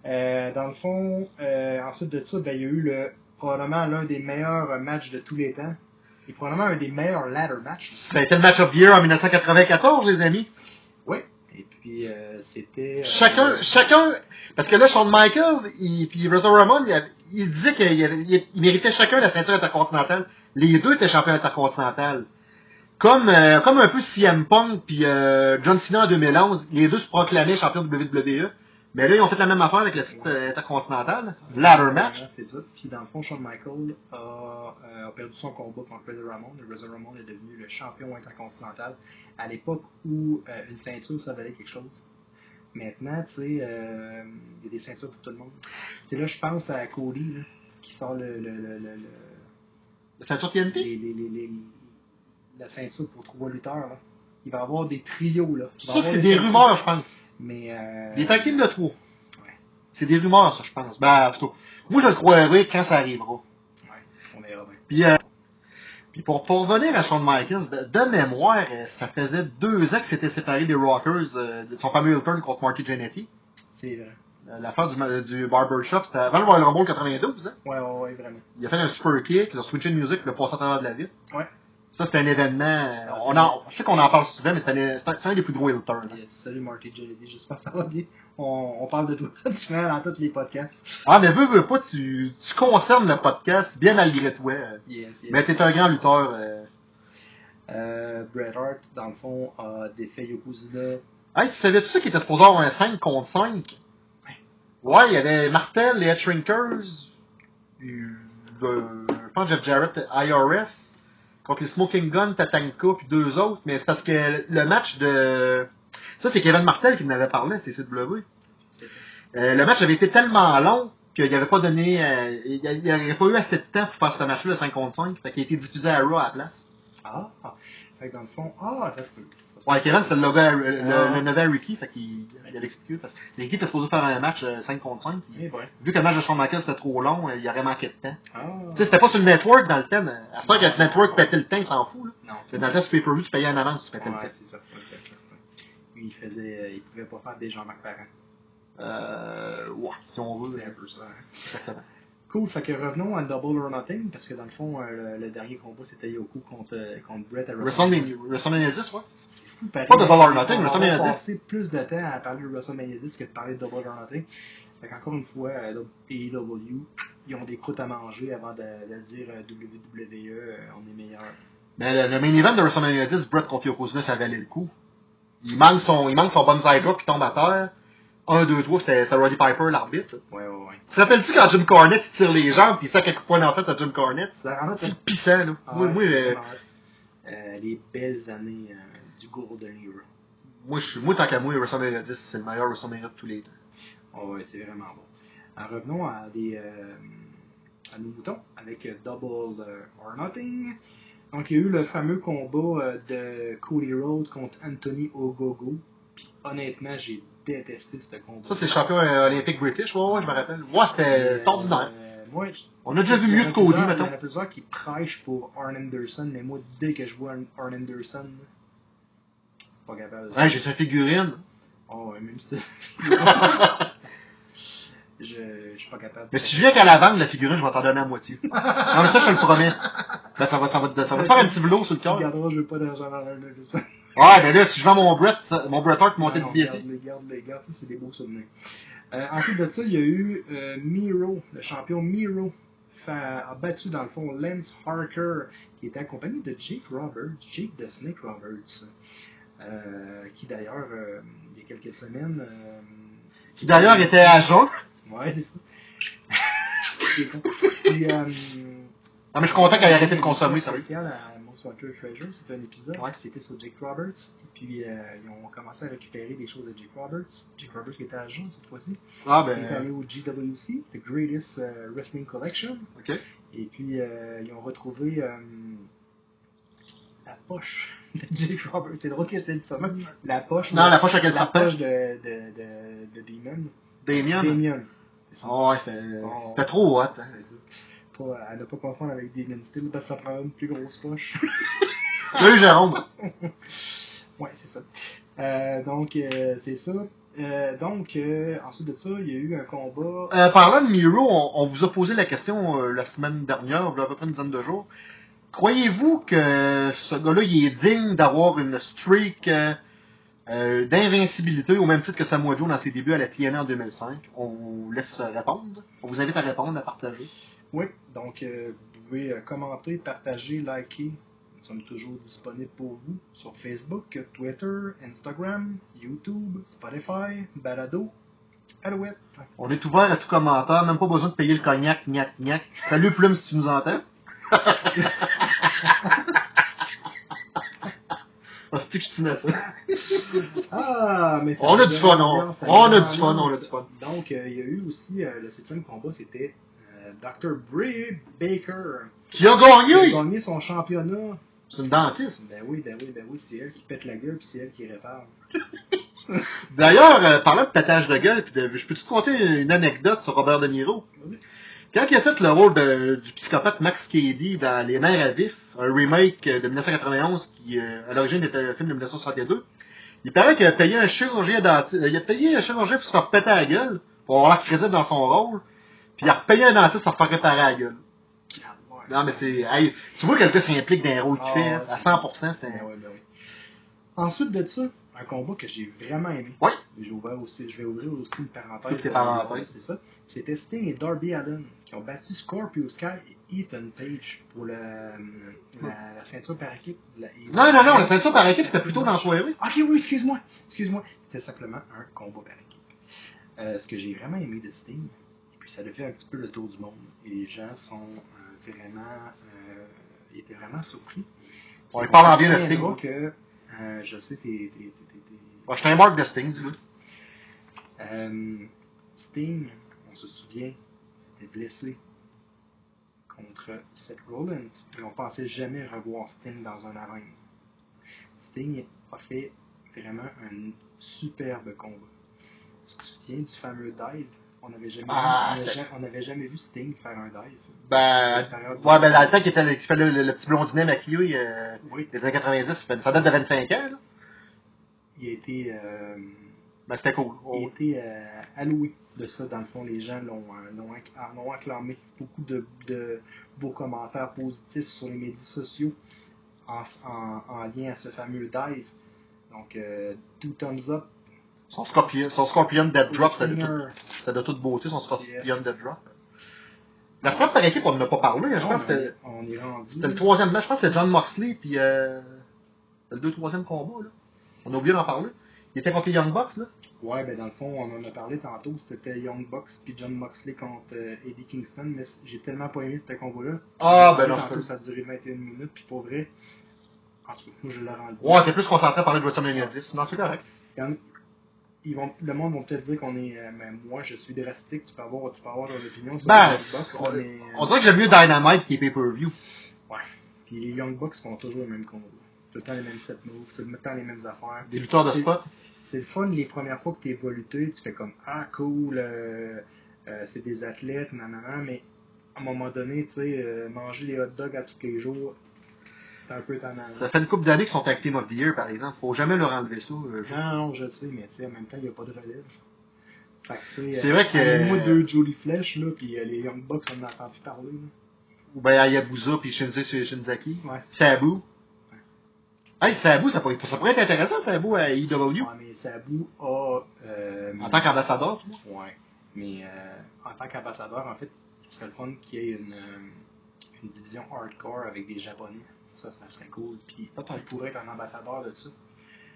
Euh, dans le fond, euh, ensuite de ça, ben, il y a eu le, probablement l'un des meilleurs matchs de tous les temps. Et probablement un des meilleurs ladder matchs. Ça a été le match of the year en 1994, les amis. Oui. Et puis, euh, c'était... Chacun, chacun, parce que là, Shawn Michaels et puis Razor Ramon, il, disait qu'ils méritaient chacun la ceinture intercontinentale. Les deux étaient champions intercontinentales. Comme, euh, comme un peu CM Punk puis euh, John Cena en 2011, les deux se proclamaient champions de WWE. Mais là, ils ont fait la même affaire avec la titre euh, intercontinentale, ladder match. C'est ça. Puis dans le fond, Shawn Michaels a, euh, a perdu son combat contre Razor Ramon. Et Razor Ramon est devenu le champion intercontinental à l'époque où euh, une ceinture, ça valait quelque chose. Maintenant, tu sais, euh, il y a des ceintures pour tout le monde. C'est là, je pense à Cody, là, qui sort le, le, le, le, le- La ceinture TNT? les, les, les, les- la ceinture pour trois lutteurs. Là. Il va y avoir des trios. Là. Il va y Ça, avoir c'est des rumeurs, je pense. Mais, euh, Des tag de trois. Ouais. C'est des rumeurs, ça, je pense. Ben, moi, je le croirai quand ça arrivera. Ouais, on verra bien. Puis, euh, puis pour, pour revenir à Shawn Michaels, de, de mémoire, euh, ça faisait deux ans qu'il s'était séparé des Rockers, euh, de son fameux heel turn contre Marty Jannetty. C'est vrai. L'affaire du, du Barbershop, c'était avant le Royal Rumble 92. Hein? Ouais, ouais, ouais, vraiment. Il a fait un super kick, il a switché de musique, il a passé à travers de la ville. Ouais. Ça, c'était un événement. euh, Ah, on c'est en, je sais qu'on en parle souvent, mais c'est un, c'est c'est des plus gros hein. Yes. Salut Marty Jannetty, j'espère que ça va bien. On, on parle de toi souvent dans tous les podcasts. Ah, mais veux, veux pas, tu, tu concernes le podcast bien malgré toi. Yes, yes. Mais t'es un grand lutteur. euh. Euh, Bret Hart, dans le fond, a défait Yokozuna. Hey, tu savais-tu ça qu'il était supposé avoir un 5 contre 5? Ouais, il y avait Martel, les Head Shrinkers, euh, euh, je pense Jeff Jarrett, IRS, contre les Smoking Gun, Tatanka, puis deux autres, mais c'est parce que le match de... Ça, c'est Kevin Martel qui en avait parlé, c'est CW. Euh, le match avait été tellement long qu'il n'avait pas donné... euh, il n'y avait pas eu assez de temps pour faire ce match-là, le 5 contre 5, fait qu'il a été diffusé à Raw à la place. Ah, ah. Fait que dans le fond, ah, ça se peut. Ouais, Kevin, c'était le, le, Ah. le à Ricky, fait qu'il il avait expliqué. Parce que Ricky était supposé faire un match euh, 5 contre 5. puis Eh ben. vu que le match de Shawn Michaels c'était trop long, euh, il aurait manqué de temps. Ah. Tu sais, c'était pas sur le network dans le temps. À ce que le network pétait le temps, il s'en fout. Là. Non, C'est dans le temps, sur pay-per-view, tu payais en avance, tu pétais Ouais, le temps. c'est ça. Lui, il faisait, euh, il pouvait pas faire des Jean-Marc Parent. Euh, ouais, si on veut. C'est un peu ça. hein. Exactement. Cool, fait que revenons à Double or Nothing, parce que dans le fond, euh, le, le dernier combat c'était Yoku contre, euh, contre Brett à WrestleMania WrestleMania 10, ouais. Pareil. Pas Double or Nothing, WrestleMania 10. passer plus de temps à parler de WrestleMania 10 que de parler de Double or Nothing. Fait qu'encore une fois, euh, AEW, ils ont des croûtes à manger avant de, de dire euh, WWE, euh, on est meilleur. Mais le, le main event de WrestleMania 10, Brett contre Yokozuna, ça valait le coup. Il manque son, il manque son bonsai drop puis tombe à terre. 1, 2, 3, c'était Roddy Piper, l'arbitre. Ouais, ouais, ouais. Tu te rappelles-tu quand Jim Cornette il tire les jambes puis coups de poing en fait à Jim Cornette? Ça C'est pissant, là. Ah ouais, moi, euh, euh, les belles années euh, du Golden Era. moi, je suis- moi, tant qu'à moi, WrestleMania 10, c'est le meilleur WrestleMania de tous les temps. Oh, ouais, c'est vraiment bon. En revenons à des euh, à nos moutons avec euh, Double euh, or Nothing. Donc il y a eu le fameux combat euh, de Cody Rhodes contre Anthony Ogogo. Puis honnêtement, j'ai détesté ce combat. Ça, c'est le champion euh, olympique british, ouais, ouais, je me rappelle. Ouais, c'était ordinaire. Euh, moi, On a déjà vu mieux que Cody, plusieurs- Il y en a plusieurs qui prêchent pour Arn Anderson, mais moi, dès que je vois Arn Anderson, pas capable. de- Ouais, j'ai sa figurine. Oh, même si. je, je suis pas capable. Mais si je viens qu'à la vente, la figurine, je vais t'en donner à moitié. non, mais ça, je te le promets. Ben, ça va, ça va, ça va te faire un petit velours sur le cœur. regarderas, je veux pas d'argent dans. Ouais, ben là, si je vends mon Brett, mon Bret Hart non, DSC. Garde les garde les garde, c'est des beaux souvenirs. Euh, ensuite de ça, il y a eu euh, Miro, le champion Miro, a battu dans le fond Lance Harker, qui était accompagné de Jake Roberts, Jake de Snake Roberts, qui d'ailleurs, euh, il y a quelques semaines. euh, Qui d'ailleurs était à jeun. Ouais, c'est ça. C'est. Puis, euh, Non, mais je suis content qu'elle ait arrêté de consommer, Most Wanted Treasure, c'était un épisode Ouais. qui était sur Jake Roberts. Et puis, euh, ils ont commencé à récupérer des choses de Jake Roberts. Jake Roberts qui était à Jean cette fois-ci. Ah, Il est allé ben, au GWC, The Greatest euh, Wrestling Collection. ok. Et puis, euh, ils ont retrouvé euh, la poche de Jake Roberts. C'est drôle que c'est le fameux. La poche. Non, la poche le La poche de, de, de, de Demon. Damien? Damien. Oh, ouais, c'était trop hot. hein. à ne pas confondre avec Demon Steel parce que ça prend une plus grosse poche. Salut Jérôme. ouais, c'est ça. Euh, donc, euh, c'est ça. Euh, donc, euh, ensuite de ça, il y a eu un combat. Euh, parlant de Miro, on, on vous a posé la question la semaine dernière, il y a à peu près une dizaine de jours. Croyez-vous que ce gars-là, il est digne d'avoir une streak euh, euh, d'invincibilité au même titre que Samoa Joe dans ses débuts à la TNA en 2005? On vous laisse répondre. On vous invite à répondre, à partager. Oui, donc euh, vous pouvez euh, commenter, partager, liker. Nous sommes toujours disponibles pour vous sur Facebook, Twitter, Instagram, YouTube, Spotify, Balado, Alouette. On est ouvert à tout commentaire, même pas besoin de payer le cognac, gnac, gnac. Salut Plume si tu nous entends. Ah, c'est que je ça. Ah, mais On a du fun, on- on a du fun, on a du fun. Donc, euh, il y a eu aussi euh, le septième combat, c'était euh, Dr. Bray Baker Qui a qui a gagné? gagné son championnat. C'est une dentiste. Ben oui, ben oui, ben oui, c'est elle qui pète la gueule puis c'est elle qui répare. D'ailleurs, euh, parlant de pétage de gueule, puis de- je peux te conter une anecdote sur Robert De Niro? Vas-y. Quand il a fait le rôle de- du psychopathe Max Cady dans Les Mères à vif, un remake euh, de 1991 qui, euh, à l'origine, était un film de 1962, il paraît qu'il a payé un chirurgien dentiste, il a payé un chirurgien pour se faire péter la gueule, pour avoir la crédit dans son rôle, puis il a repayé un dentiste pour se faire réparer la gueule. Non, mais c'est, hey, tu vois quelqu'un s'implique dans un rôle qu'il Ah, fait, ouais. à 100%, c'est un... oui, ben oui. Ensuite de ça, un combat que j'ai vraiment aimé. Oui. J'ai ouvert aussi, je vais ouvrir aussi une parenthèse. Toutes les parenthèses. C'est ça. C'était Sting et Darby Allin qui ont battu Scorpio Sky et Ethan Page pour le, la, la ceinture par équipe. la- Non, non, non, la ceinture par équipe, c'était plutôt dans la soirée. Ok, oui, excuse-moi. Excuse-moi. C'était simplement un combat par équipe. Euh, ce que j'ai vraiment aimé de Sting, et puis ça a fait un petit peu le tour du monde. Et les gens sont euh, vraiment. Euh, ils étaient vraiment surpris. Ouais, il parle en bien de Sting. Sting. que, euh, je sais, t'es. t'es- t'es- t'es- Bon, je suis un marque de Sting, dis-le. euh, Sting, on se souvient, s'était blessé contre Seth Rollins et on pensait jamais revoir Sting dans un arène. Sting a fait vraiment un superbe combat. Tu te souviens du fameux dive? On n'avait jamais, Ah, c'était- jamais- jamais vu Sting faire un dive. Ben, ouais, ben, dans le temps qu'il était, fait le, le, le petit blondinet maquillé, euh, Oui, des années 90, ça date de 25 ans, là. il a été, euh, Ben, c'était cool. il a Oh, été euh, alloué de ça. Dans le fond, les gens l'ont euh, acclamé. Beaucoup de, de beaux commentaires positifs sur les médias sociaux en, en, en lien à ce fameux dive. Donc, euh, two thumbs up. Son Scorpion, son Scorpion Dead Drop, c'était de, de toute beauté, son Scorpion Yes. Dead Drop. La frappe par équipe, on n'en a pas parlé, je pense que c'était le troisième match, je pense que c'était John Moxley, puis euh, le deux, troisième combat, là. On a oublié d'en parler. Il était contre les Young Bucks, là. Ouais, ben dans le fond, on en a parlé tantôt. C'était Young Bucks puis John Moxley contre euh, Eddie Kingston. Mais j'ai tellement pas aimé ce combat-là. Ah, ben non, tantôt, ça a duré 21 minutes. Puis pour vrai, en tout cas, moi je l'ai rendu. Ouais, t'es plus concentré à parler de WrestleMania 10. Non, c'est correct. Il y en- ils vont, le monde va peut-être dire qu'on est. euh, mais moi, je suis drastique. Tu peux avoir, tu peux avoir ton opinion sur Ben, les Young Bucks. on, dirait que j'aime mieux Dynamite qui est pay-per-view. Ouais. Puis les Young Bucks font toujours le même combat. Tout le temps les mêmes set moves, tout le temps les mêmes affaires. Des lutteurs de spot? C'est le fun les premières fois que tu évolues, tu fais comme Ah cool, euh, euh, c'est des athlètes, nanana, mais à un moment donné, tu sais, euh, manger les hot dogs à tous les jours, c'est un peu tannant. Ça fait une couple d'années qu'ils sont tag team of the year, par exemple. Faut jamais leur enlever ça. euh, Non, non, je sais, mais tu sais, en même temps, il n'y a pas de relève. C'est vrai que- Moi, deux Jolly Flesh, là, puis euh, les Young Bucks, on en a entendu parler. Ou ben Hayabusa puis Shinzi Shinzaki. Ouais. Sabu. Hey, Sabu, ça pourrait, ça pourrait être intéressant, Sabu, à EW. Ouais, mais Sabu a. Euh, En tant qu'ambassadeur, tu vois. Ouais. Mais euh, en tant qu'ambassadeur, en fait, ce serait le fun qu'il y ait une, euh, une division hardcore avec des Japonais. Ça, ça serait cool. Puis Peut-être. il pourrait être un ambassadeur de ça.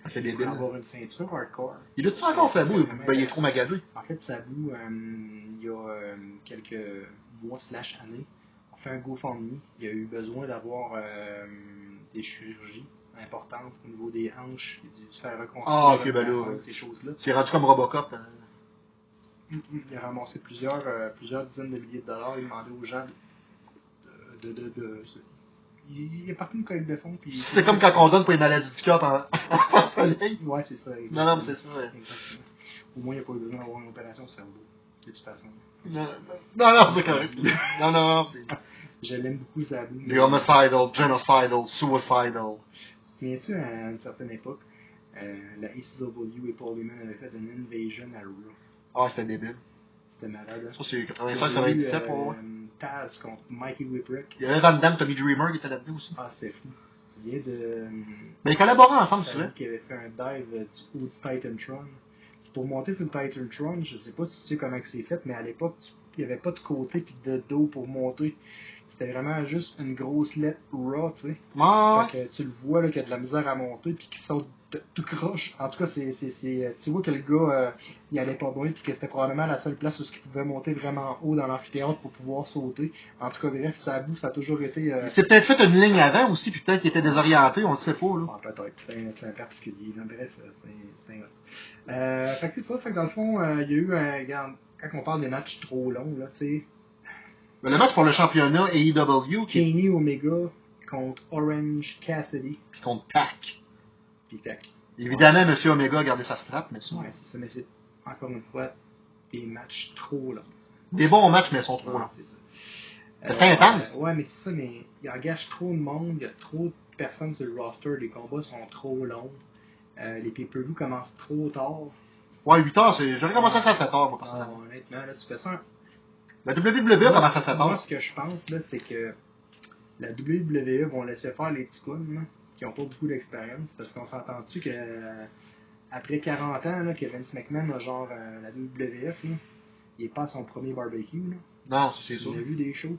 C'est Il débile. avoir une ceinture hardcore. Il a-tu encore Sabu? Ben, il est trop magasé. En fait, Sabu, euh, il y a euh, quelques mois slash années, on fait un GoFundMe. Il a eu besoin d'avoir euh, des chirurgies importantes au niveau des hanches, a dû se faire reconstruire Ah, ok, le ben là, ces choses-là. C'est rendu comme Robocop. hein. Mm, mm. Il a ramassé plusieurs, euh, plusieurs dizaines de milliers de dollars. Il demandait aux gens de. de, de, de- il, il est parti une collecte de fonds. Puis C'est comme quand on donne pour les maladies du cœur en, en soleil. Ouais, c'est ça. Non, non, mais c'est ça. ouais. Exactement. Au moins, il n'y a pas eu besoin d'avoir une opération au cerveau. de toute façon. Non, non, non, c'est correct. Non, non, c'est... Je l'aime beaucoup, Sabu. The homicidal, genocidal, suicidal. Souviens-tu, à une certaine époque, euh, la ECW et Paul Heyman avaient fait une invasion à Raw. Ah, c'était débile. C'était malade. hein? Ça, c'est Il y 85, avait eu, 97, euh, pour moi. Taz contre Mikey Whipwreck. Il y avait Van Damme, Tommy Dreamer qui était là-dedans aussi. Ah, c'était fou. Tu te souviens de... euh, Mais ils collaboraient ensemble, Sabu souvent. qui avait fait un dive euh, du haut du Titantron. Pour monter sur le Titantron, je sais pas si tu sais comment c'est fait, mais à l'époque, il n'y avait pas de côté puis de dos pour monter. C'était vraiment juste une grosse lettre raw, tu sais. Fait que tu le vois là, qu'il y a de la misère à monter puis qu'il saute tout croche. En tout cas, c'est, c'est, c'est, euh, tu vois que le gars, euh, il allait pas bien puis que c'était probablement la seule place où il pouvait monter vraiment haut dans l'amphithéâtre pour pouvoir sauter. En tout cas, bref, ça bout, ça a toujours été. Euh, Il s'est peut-être fait une ligne avant aussi, puis peut-être qu'il était désorienté, on ne sait pas, là. ah, peut-être, c'est un, c'est un particulier. Là. Bref, euh, c'est, c'est un autre. Euh, fait que c'est ça, fait que dans le fond, euh, il y a eu un. Quand on parle des matchs trop longs, là, tu sais, le match pour le championnat AEW, qui Kenny Omega contre Orange Cassidy. puis contre Pac. Puis tac. Évidemment, Monsieur Omega a gardé sa strap, mais ça. Ouais, c'est ça, mais c'est encore une fois des matchs trop longs. Des bons matchs, mais ils sont trop Ouais, longs. c'est ça. C'est intense. ouais, mais c'est ça, mais il engage trop de monde, il y a trop de personnes sur le roster, les combats sont trop longs, euh, les pay-per-view commencent trop tard. Ouais, 8 heures, c'est... j'aurais commencé ça à 7 heures, moi, Ah, personnellement. honnêtement, là, tu fais ça. La WWE commence à 7 Moi, heures. ce que je pense, là, c'est que la WWE vont laisser faire les petits là, qui ont pas beaucoup d'expérience, parce qu'on s'entend-tu que euh, après 40 ans, là, que Vince McMahon a genre euh, la WWF, là, il est pas à son premier barbecue, là. Non, ça, c'est ça. J'ai vu des shows.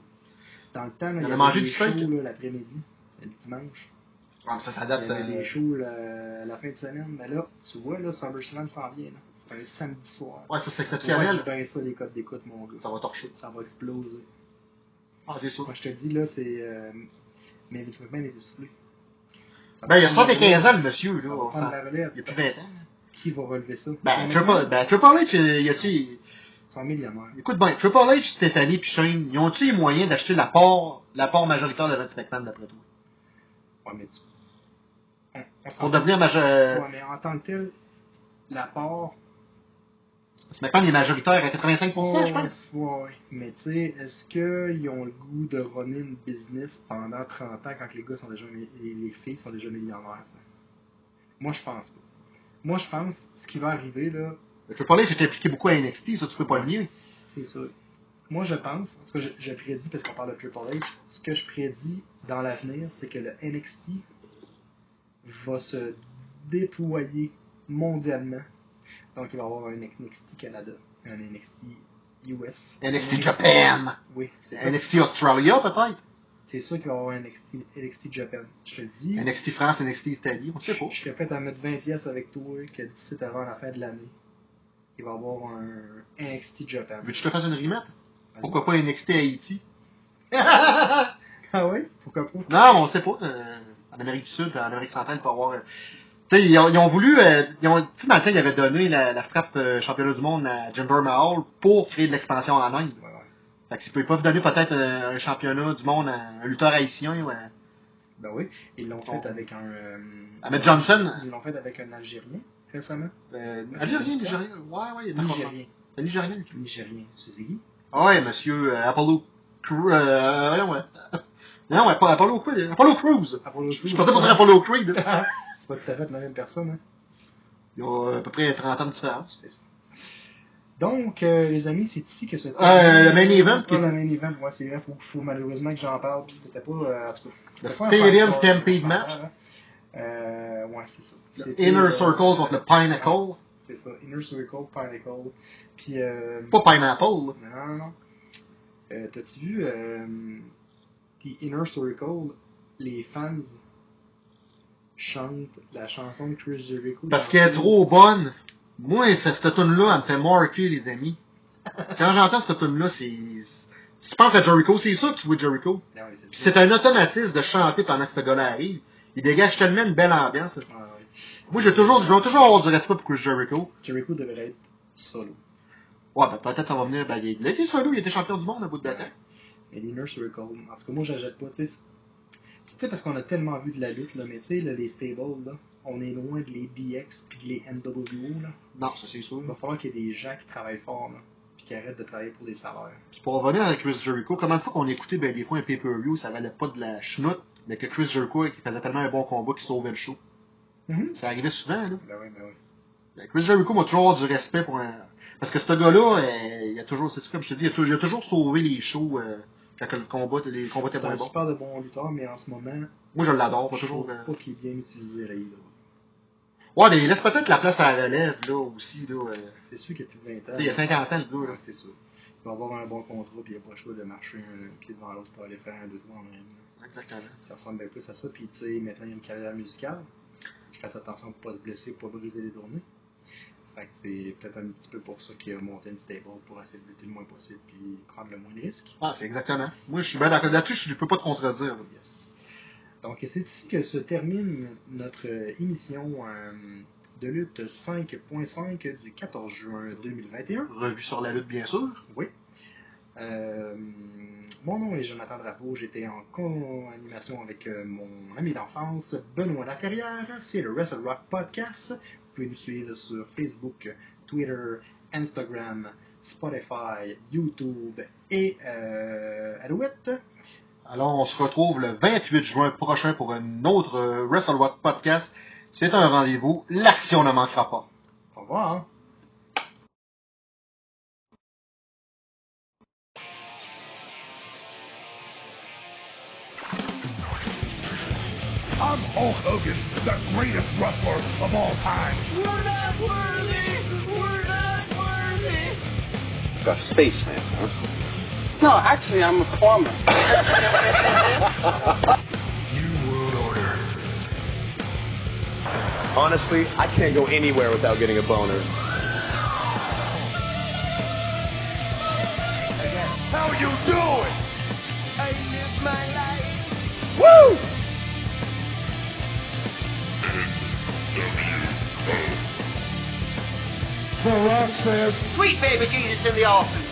Dans le temps, là, Il il a mangé des du shows l'après-midi, le dimanche. Mais ça, ça Il y avait euh, des shows la fin de semaine. Mais là, tu vois, là, SummerSlam s'en vient. là. C'est un samedi soir. Ouais, ça, c'est exceptionnel. bien ça, les codes d'écoute, mon gars. Ça va torcher. Ça va exploser. Ah, c'est sûr. Moi, je te dis, là, c'est... Euh, mais Vince McMahon est essoufflé. Ben, il a va prendre 75 la ans, le monsieur, là. On prendre la relève. Il y a plus de 20 ans. Qui va relever ça? Ben, Triple, ben, Triple H, il y a-tu... Écoute bien, Triple H, Stéphanie puis Shane, ils ont-tu les moyens d'acheter la part, la part majoritaire de Vince McMahon, d'après toi? Ouais, mais tu... Pour devenir majoritaire... Ouais, mais en tant que tel, la part... McMahon est majoritaire à 85%, je pense. Ouais. Mais tu sais, est-ce qu'ils ont le goût de runner une business pendant 30 ans quand les gars sont déjà mi- les, les filles sont déjà millionnaires, ça? Moi, je pense pas. Moi, je pense, ce qui va arriver, là, Le Triple H est impliqué beaucoup à NXT, ça, tu peux pas le nier. c'est ça. Moi, je pense, en tout cas, je, je prédis, parce qu'on parle de Triple H, ce que je prédis dans l'avenir, c'est que le NXT va se déployer mondialement. Donc, il va y avoir un NXT Canada, un NXT US. NXT Japan. Oui. NXT Australia, peut-être. C'est sûr qu'il va y avoir un NXT, NXT Japan. Je te le dis. NXT France, NXT Italie, on sait pas. Je serais prêt à mettre 20 pièces avec toi que d'ici avant la fin de l'année, il va y avoir un NXT Japan. Veux-tu que je te fasse une remette? Pourquoi pas NXT Haïti? ah oui? Pourquoi pas? Non, on sait pas. euh, en Amérique du Sud, en Amérique centrale, il peut y avoir... tu sais, ils ont, ils ont voulu... euh, ils ont, tu sais, dans le temps, ils avaient donné la, la strap euh, championnat du monde à Jinder Mahal pour créer de l'expansion en Inde. Ouais, ouais. Fait qu'ils peuvent pas donner peut-être euh, un championnat du monde à un lutteur haïtien ou à... Ben oui, ils l'ont fait avec un. euh, Ahmed Johnson. Ils l'ont fait avec un Algérien récemment. Algérien, Nigérien. Ouais, ouais, il est. Nigérien. C'est Nigérien. Nigérien, c'est qui? Ah ouais, monsieur Apollo Crew... Euh, ouais. Non, ouais, pas Apollo. Apollo Crews. Apollo Je suis pas dire Apollo Creed. C'est pas tout à fait la même personne, hein. Il y a à peu près 30 ans de différence. Donc, euh, les amis, c'est ici que se Euh, le main event Pas le main event, ouais, c'est vrai, faut, faut malheureusement que j'en parle, puis c'était pas. Euh, Le Stadium Stampede match. Euh, ouais, c'est ça. Inner euh, Circle contre le Pinnacle. C'est ça, Inner Circle, Pinnacle. Puis, euh, Pas Pineapple. là. Non, non, non. Euh, T'as-tu vu, euh, The Inner Circle, les fans chantent la chanson de Chris Jericho. Parce qu'elle est trop bonne. Moi, cette, tune-là, elle me fait marquer, les amis. Quand j'entends cette tune-là, c'est... Si tu penses à Jericho, c'est sûr que tu vois Jericho. Ah c'est ça. un automatisme de chanter pendant que ce gars-là arrive. Il dégage tellement une belle ambiance. Ah, ouais. Moi, j'ai toujours, je vais toujours avoir du respect pour Chris Jericho. Jericho devrait être solo. Ouais, ben, peut-être ça va venir. Ben, il il été solo, il était champion du monde à bout de temps. Mais l'Inner Circle, en tout cas, moi, j'achète pas, tu sais. Tu sais, parce qu'on a tellement vu de la lutte, là, mais tu sais, là, les stables, là, on est loin de les DX puis de les NWO, là. Non, ça c'est sûr. Il va falloir qu'il y ait des gens qui travaillent fort, là. Puis qui arrête de travailler pour des salaires. Puis pour revenir avec Chris Jericho, comment de fois qu'on écoutait ben, des fois un pay-per-view, ça valait pas de la chenoute, mais que Chris Jericho il faisait tellement un bon combat qu'il sauvait le show? Ça arrivait souvent, là. Ben oui, ben oui. Ben, Chris Jericho m'a toujours du respect pour un... Parce que ce gars-là, euh, il a toujours, c'est comme je te dis, il a, il a toujours sauvé les shows euh, quand le combat, les combats étaient moins bons. super de bon lutteur, mais en ce moment, Moi, je l'adore, pas je toujours. trouve euh, pas qu'il est bien utilisé à la IW. Ouais, mais il laisse peut-être la place à la relève, là, aussi, là. euh. C'est sûr qu'il y a plus de 20 ans. Il y a 50 ans, le gars, là. Ouais, c'est sûr. Il va avoir un bon contrat, puis il n'a pas le choix de marcher un pied devant l'autre pour aller faire un deux en même. Exactement. Ça ressemble bien plus à ça. Puis, tu sais, maintenant, il y a une carrière musicale. Je fasse attention pour pas se blesser, pour pas briser les tournées. Fait que c'est peut-être un petit peu pour ça qu'il a monté une stable pour essayer de lutter le moins possible, puis prendre le moins de risques. Ah, c'est exactement. Moi, je suis bien d'accord là-dessus, je ne peux pas te contredire. Yes. Donc, c'est ici que se termine notre euh, émission euh, de lutte 5.5 du 14 juin 2021. Revue sur la lutte, bien sûr. Oui. Euh, mon nom est Jonathan Drapeau. J'étais en co-animation avec euh, mon ami d'enfance, Benoît Laferrière. C'est le Wrestle Rock Podcast. Vous pouvez nous suivre sur Facebook, Twitter, Instagram, Spotify, YouTube et euh, Alouette. Alors, on se retrouve le 28 juin prochain pour un autre euh, Wrestle Rock podcast. C'est un rendez-vous. L'action ne manquera pas. Au revoir. I'm Hulk Hogan, the greatest wrestler of all time. We're not worthy! We're not worthy! A spaceman, huh? No, actually, I'm a farmer. New World Order. Honestly, I can't go anywhere without getting a boner. How you doing? I live my life! Woo! The Rock says, Sweet baby Jesus in the office.